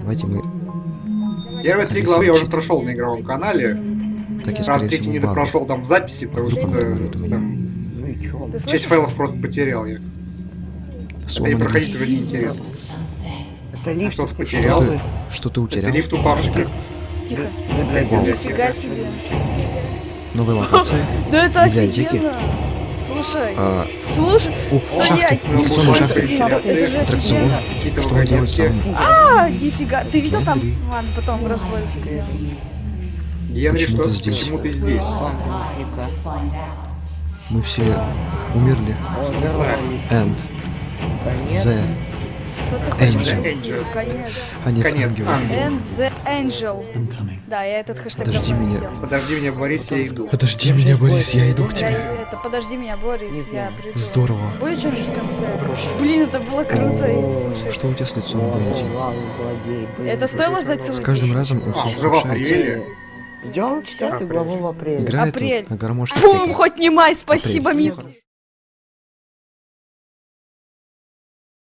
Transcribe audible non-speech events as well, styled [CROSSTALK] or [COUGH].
Давайте мы... Первые три главы я уже прошел на игровом канале. Так я, Раз третий не багу. допрошел там в записи, потому что Вдруг меня. там, Ну часть файлов просто потерял я. Сломанный проходить лифт. уже неинтересно. Это лифт. что-то ты потерял? Что ты, что ты Это утерял? лифт упавший. Тихо. Вау. Нифига себе. Новые локации? [LAUGHS] Да это офигенно. Слушай. А, Слушай. Стоять. Что мы делаем вагонетки. сам? А, нифига. Ты видел там? Ладно, потом разборище сделаем. Генри, Почему что? ты здесь? Почему ты здесь? Мы все умерли. And the... Что ты хочешь? Конец. Конец. And the Angel. Да, я этот хэштег Подожди давно меня. видел. Подожди меня, Борис, я иду. Подожди меня, Борис, я иду к Я, тебе. это, подожди меня, Борис, я приду. Здорово. Будет что-нибудь в конце? Блин, это было круто. и, слушай, Что у тебя с лицом, Бенди? Это стоило ждать С целый каждым день? разом он все ухудшается. Идем 10 главу в апреле. Играет Апрель. на гармошке. Бум, хоть не май, спасибо. Хорошо.